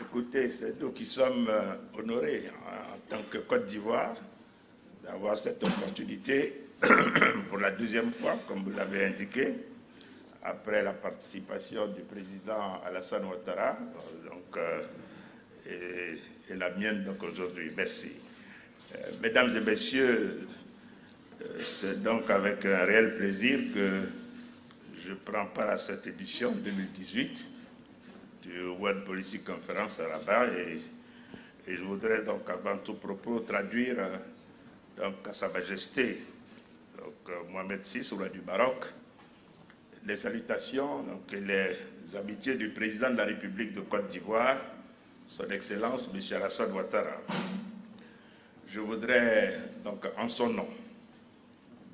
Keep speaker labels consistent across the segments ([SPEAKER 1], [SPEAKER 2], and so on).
[SPEAKER 1] Écoutez, c'est nous qui sommes euh, honorés hein, en tant que Côte d'Ivoire d'avoir cette opportunité pour la deuxième fois, comme vous l'avez indiqué, après la participation du président Alassane Ouattara, donc, euh, et, la mienne aujourd'hui. Merci. Euh, mesdames et messieurs, c'est donc avec un réel plaisir que je prends part à cette édition 2018 du World Policy Conference à Rabat et, et, je voudrais donc avant tout propos traduire donc, à Sa Majesté donc, Mohamed VI, roi du Maroc, les salutations donc, et les amitiés du président de la République de Côte d'Ivoire, son Excellence M. Alassane Ouattara. Je voudrais donc en son nom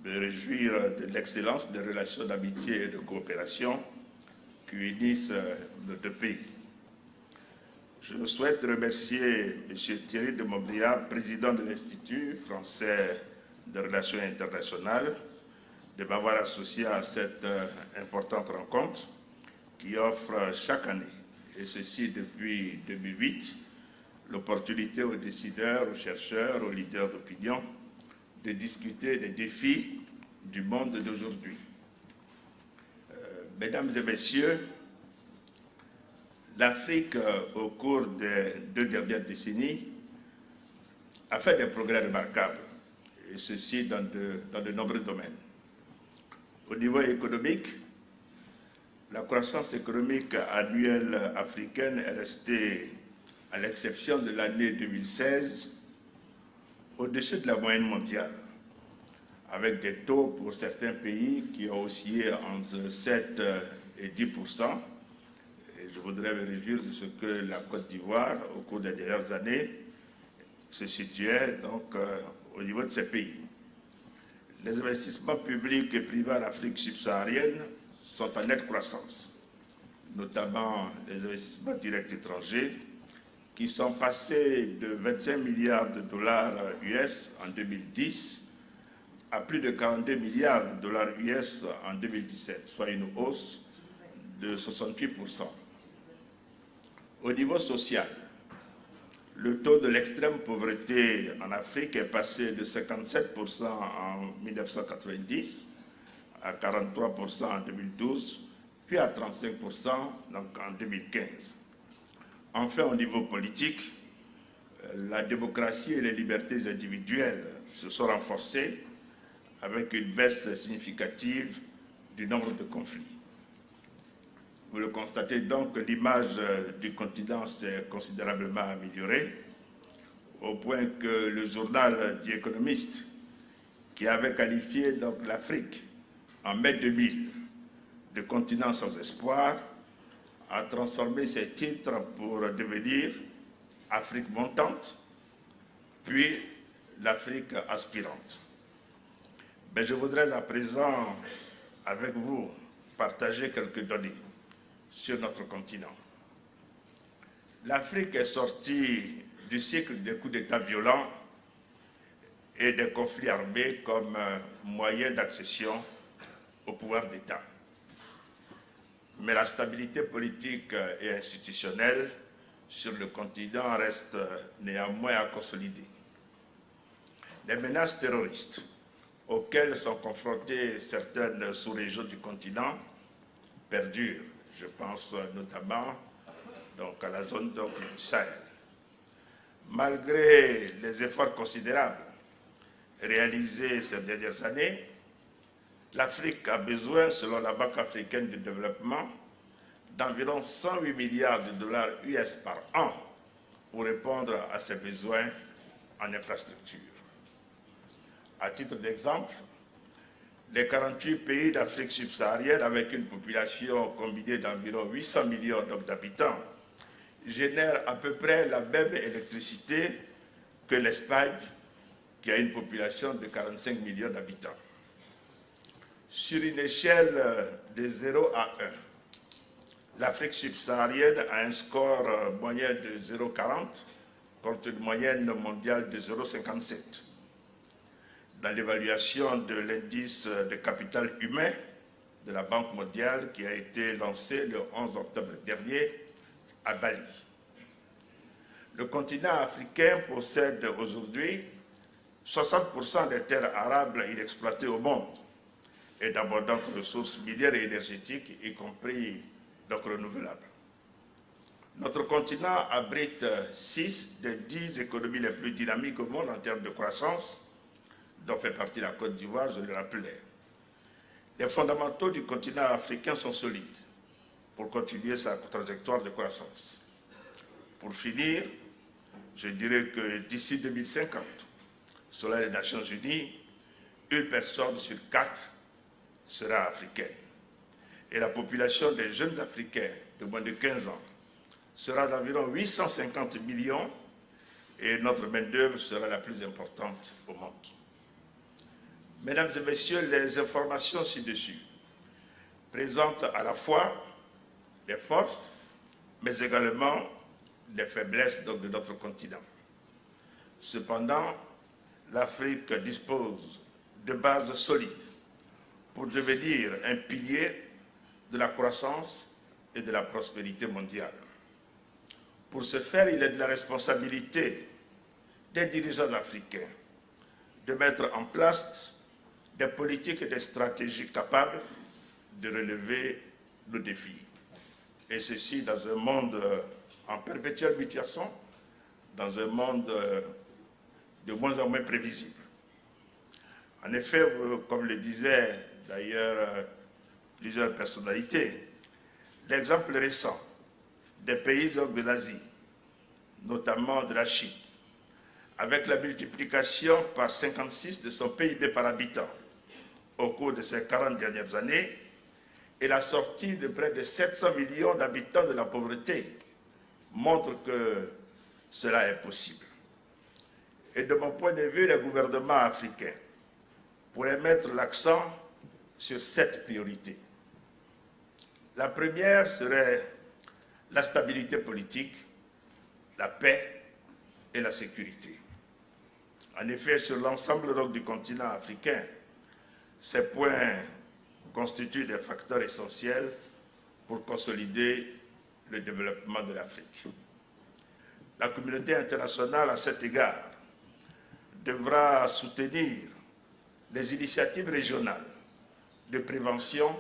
[SPEAKER 1] me réjouir de l'excellence des relations d'amitié et de coopération qui unissent nos deux pays. Je souhaite remercier M. Thierry de Montbriard, président de l'Institut français de relations internationales, de m'avoir associé à cette euh, importante rencontre qui offre chaque année, et ceci depuis 2008, l'opportunité aux décideurs, aux chercheurs, aux leaders d'opinion de discuter des défis du monde d'aujourd'hui. Mesdames et messieurs, l'Afrique, euh, au cours des deux dernières décennies, a fait des progrès remarquables, et ceci dans de, dans de nombreux domaines. Au niveau économique, la croissance économique annuelle africaine est restée, à l'exception de l'année 2016, au-dessus de la moyenne mondiale, avec des taux pour certains pays qui ont oscillé entre 7 et 10% je voudrais me réjouir de ce que la Côte d'Ivoire, au cours des dernières années, se situait donc euh, au niveau de ces pays. Les investissements publics et privés en Afrique subsaharienne sont en nette croissance, notamment les investissements directs étrangers, qui sont passés de 25 milliards de dollars US en 2010 à plus de 42 milliards de dollars US en 2017, soit une hausse de 68% au niveau social, le taux de l'extrême pauvreté en Afrique est passé de 57% en 1990 à 43% en 2012, puis à 35% donc en 2015. Enfin, au niveau politique, euh, la démocratie et les libertés individuelles se sont renforcées avec une baisse significative du nombre de conflits. Vous le constatez donc, l'image euh, du continent s'est considérablement améliorée, au point que le journal The Economist, qui avait qualifié l'Afrique en mai 2000 de continent sans espoir, a transformé ses titres pour devenir Afrique montante, puis l'Afrique aspirante. Mais je voudrais à présent, avec vous, partager quelques données sur notre continent. L'Afrique est sortie du cycle des coups d'État violents et des conflits armés comme moyen d'accession au pouvoir d'État. Mais la stabilité politique et institutionnelle sur le continent reste néanmoins à consolider. Les menaces terroristes auxquelles sont confrontées certaines sous-régions du continent perdurent je pense notamment donc, à la zone du Sahel. Malgré les efforts considérables réalisés ces dernières années, l'Afrique a besoin, selon la Banque africaine de développement, d'environ 108 milliards de dollars US par an pour répondre à ses besoins en infrastructure. À titre d'exemple, les 48 pays d'Afrique subsaharienne, avec une population combinée d'environ 800 millions d'habitants, génèrent à peu près la même électricité que l'Espagne, qui a une population de 45 millions d'habitants. Sur une échelle de 0 à 1, l'Afrique subsaharienne a un score moyen de 0,40 contre une moyenne mondiale de 0,57 dans l'évaluation de l'indice de capital humain de la Banque mondiale qui a été lancé le 11 octobre dernier à Bali. Le continent africain possède aujourd'hui 60% des terres arables inexploitées au monde et d'abondantes ressources minières et énergétiques, y compris donc renouvelables. Notre continent abrite 6 des 10 économies les plus dynamiques au monde en termes de croissance, dont fait partie la Côte d'Ivoire, je le rappelais. Les fondamentaux du continent africain sont solides pour continuer sa trajectoire de croissance. Pour finir, je dirais que d'ici 2050, selon les Nations Unies, une personne sur quatre sera africaine. Et la population des jeunes Africains de moins de 15 ans sera d'environ 850 millions et notre main-d'œuvre sera la plus importante au monde. Mesdames et messieurs, les informations ci-dessus présentent à la fois les forces, mais également les faiblesses de notre continent. Cependant, l'Afrique dispose de bases solides pour devenir un pilier de la croissance et de la prospérité mondiale. Pour ce faire, il est de la responsabilité des dirigeants africains de mettre en place des politiques et des stratégies capables de relever le défi. Et ceci dans un monde en perpétuelle mutation, dans un monde de moins en moins prévisible. En effet, comme le disaient d'ailleurs plusieurs personnalités, l'exemple récent des pays de l'Asie, notamment de la Chine, avec la multiplication par 56 de son PIB par habitant au cours de ces 40 dernières années et la sortie de près de 700 millions d'habitants de la pauvreté montre que cela est possible. Et de mon point de vue, les gouvernements africains pourraient mettre l'accent sur sept priorités. La première serait la stabilité politique, la paix et la sécurité. En effet, sur l'ensemble du continent africain, ces points constituent des facteurs essentiels pour consolider le développement de l'Afrique. La communauté internationale, à cet égard, devra soutenir les initiatives régionales de prévention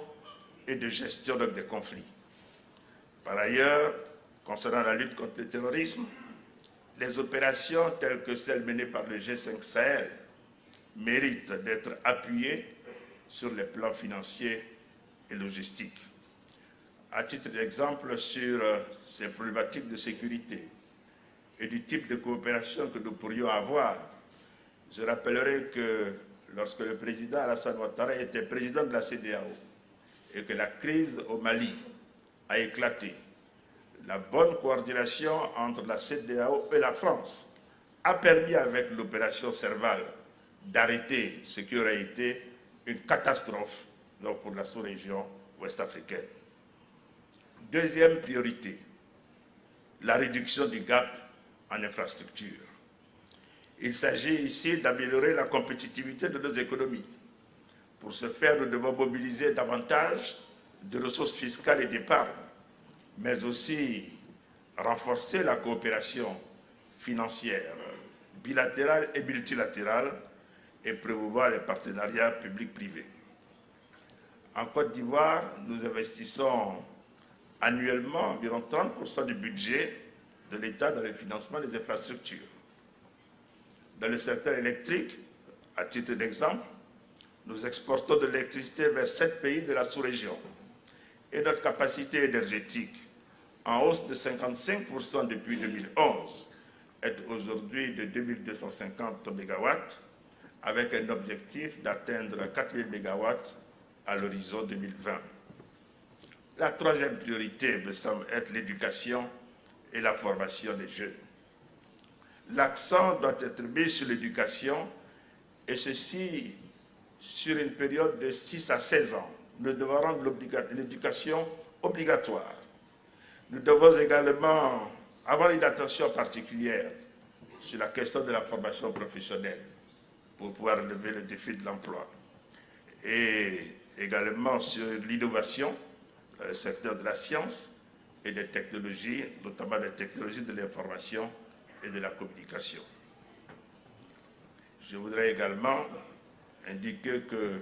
[SPEAKER 1] et de gestion des conflits. Par ailleurs, concernant la lutte contre le terrorisme, les opérations telles que celles menées par le G5 Sahel méritent d'être appuyées sur les plans financiers et logistiques. À titre d'exemple sur euh, ces problématiques de sécurité et du type de coopération que nous pourrions avoir, je rappellerai que lorsque le président Alassane Ouattara était président de la CDAO et que la crise au Mali a éclaté, la bonne coordination entre la CDAO et la France a permis avec l'opération Serval d'arrêter ce qui aurait été une catastrophe pour la sous-région ouest-africaine. Deuxième priorité, la réduction du gap en infrastructure. Il s'agit ici d'améliorer la compétitivité de nos économies. Pour ce faire, nous devons mobiliser davantage de ressources fiscales et d'épargne, mais aussi renforcer la coopération financière, bilatérale et multilatérale et promouvoir les partenariats publics-privés. En Côte d'Ivoire, nous investissons annuellement environ 30% du budget de l'État dans le financement des infrastructures. Dans le secteur électrique, à titre d'exemple, nous exportons de l'électricité vers sept pays de la sous-région et notre capacité énergétique, en hausse de 55% depuis 2011, est aujourd'hui de 2250 MW avec un objectif d'atteindre 4000 MW à l'horizon 2020. La troisième priorité me semble être l'éducation et la formation des jeunes. L'accent doit être mis sur l'éducation et ceci sur une période de 6 à 16 ans. Nous devons rendre l'éducation obligatoire. Nous devons également avoir une attention particulière sur la question de la formation professionnelle pour pouvoir relever le défi de l'emploi. Et également sur l'innovation dans le secteur de la science et des technologies, notamment des technologies de l'information et de la communication. Je voudrais également indiquer que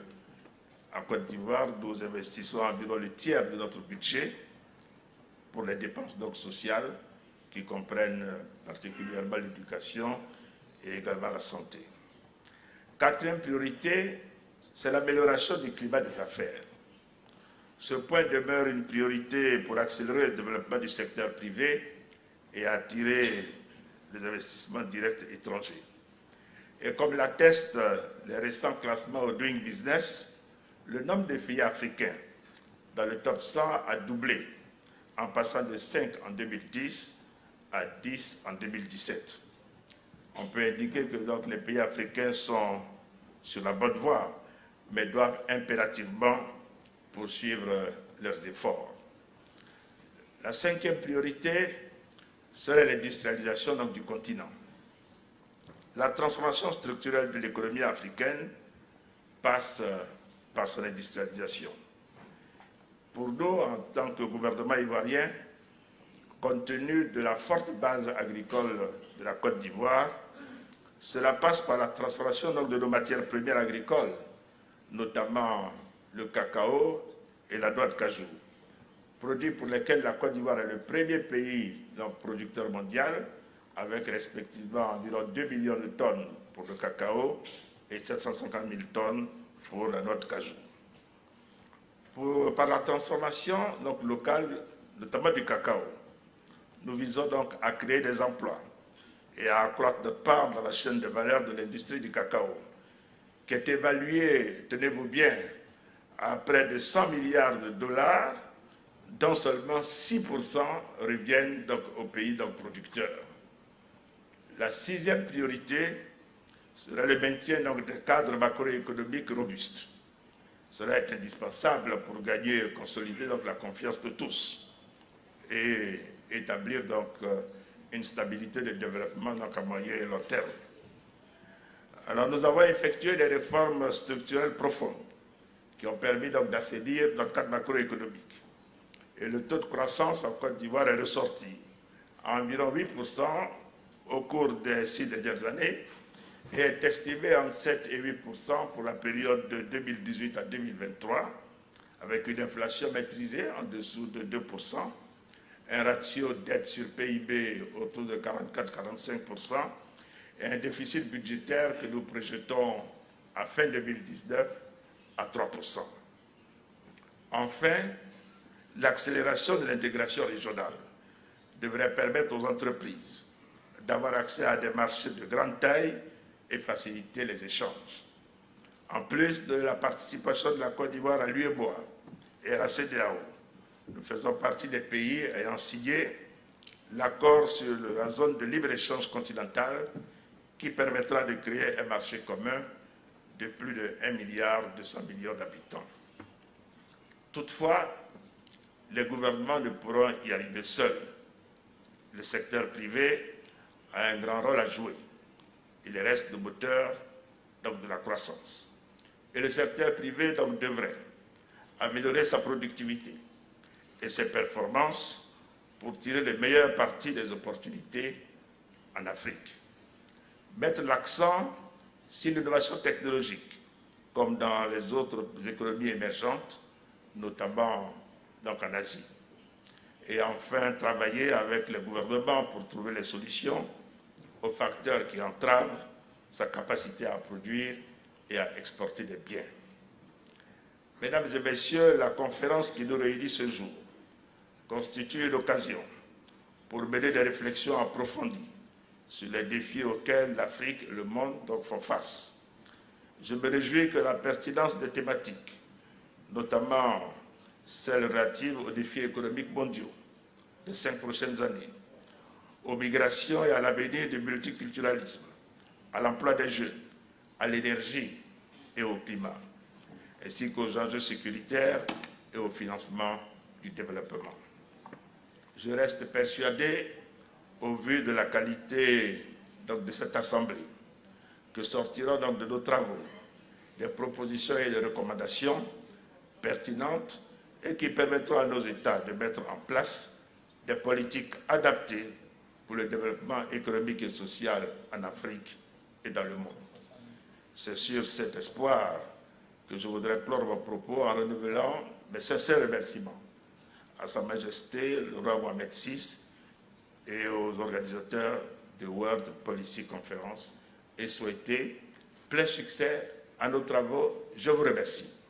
[SPEAKER 1] Côte d'Ivoire, nous investissons environ le tiers de notre budget pour les dépenses donc sociales qui comprennent particulièrement l'éducation et également la santé. Quatrième priorité, c'est l'amélioration du climat des affaires. Ce point demeure une priorité pour accélérer le développement du secteur privé et attirer les investissements directs étrangers. Et comme l'attestent les récents classements au Doing Business, le nombre de pays africains dans le top 100 a doublé, en passant de 5 en 2010 à 10 en 2017. On peut indiquer que donc, les pays africains sont sur la bonne voie, mais doivent impérativement poursuivre leurs efforts. La cinquième priorité serait l'industrialisation du continent. La transformation structurelle de l'économie africaine passe par son industrialisation. Pour nous, en tant que gouvernement ivoirien, compte tenu de la forte base agricole de la Côte d'Ivoire, cela passe par la transformation de nos matières premières agricoles, notamment le cacao et la noix de cajou, produits pour lesquels la Côte d'Ivoire est le premier pays donc, producteur mondial, avec respectivement environ 2 millions de tonnes pour le cacao et 750 000 tonnes pour la noix de cajou. par la transformation donc, locale, notamment du cacao, nous visons donc à créer des emplois et à accroître de part dans la chaîne de valeur de l'industrie du cacao, qui est évaluée, tenez-vous bien, à près de 100 milliards de dollars, dont seulement 6% reviennent donc aux pays donc, producteurs. La sixième priorité sera le maintien donc, des cadres macroéconomiques robustes. Cela est indispensable pour gagner et consolider donc, la confiance de tous et établir donc, euh, une stabilité de développement donc, à moyen et long terme. Alors nous avons effectué des réformes structurelles profondes qui ont permis donc d'assainir notre cadre macroéconomique. Et le taux de croissance en Côte d'Ivoire est ressorti à environ 8% au cours des six dernières années et est estimé entre 7 et 8% pour la période de 2018 à 2023, avec une inflation maîtrisée en dessous de 2 un ratio dette sur PIB autour de 44-45% et un déficit budgétaire que nous projetons à fin 2019 à 3 Enfin, l'accélération de l'intégration régionale devrait permettre aux entreprises d'avoir accès à des marchés de grande taille et faciliter les échanges. En plus de la participation de la Côte d'Ivoire à l'UEBOA et à la CDAO, nous faisons partie des pays ayant signé l'accord sur la zone de libre-échange continentale qui permettra de créer un marché commun de plus de 1 milliard 200 millions d'habitants. Toutefois, les gouvernements ne pourront y arriver seuls. Le secteur privé a un grand rôle à jouer. Il reste le moteur donc, de la croissance. Et le secteur privé donc, devrait améliorer sa productivité et ses performances pour tirer le meilleur parti des opportunités en Afrique. Mettre l'accent sur l'innovation technologique, comme dans les autres économies émergentes, notamment en Asie. Et enfin, travailler avec le gouvernement pour trouver les solutions aux facteurs qui entravent sa capacité à produire et à exporter des biens. Mesdames et messieurs, la conférence qui nous réunit ce jour constitue l'occasion pour mener des réflexions approfondies sur les défis auxquels l'Afrique et le monde font face. Je me réjouis que la pertinence des thématiques, notamment celles relatives aux défis économiques mondiaux des cinq prochaines années, aux migrations et à l'avenir du multiculturalisme, à l'emploi des jeunes, à l'énergie et au climat, ainsi qu'aux enjeux sécuritaires et au financement du développement. Je reste persuadé, au vu de la qualité de cette Assemblée, que sortiront donc de nos travaux des propositions et des recommandations pertinentes et qui permettront à nos États de mettre en place des politiques adaptées pour le développement économique et social en Afrique et dans le monde. C'est sur cet espoir que je voudrais clore mon propos en renouvelant mes sincères remerciements à Sa Majesté le roi Mohamed VI et aux organisateurs de World Policy Conference et souhaiter plein succès à nos travaux. Je vous remercie.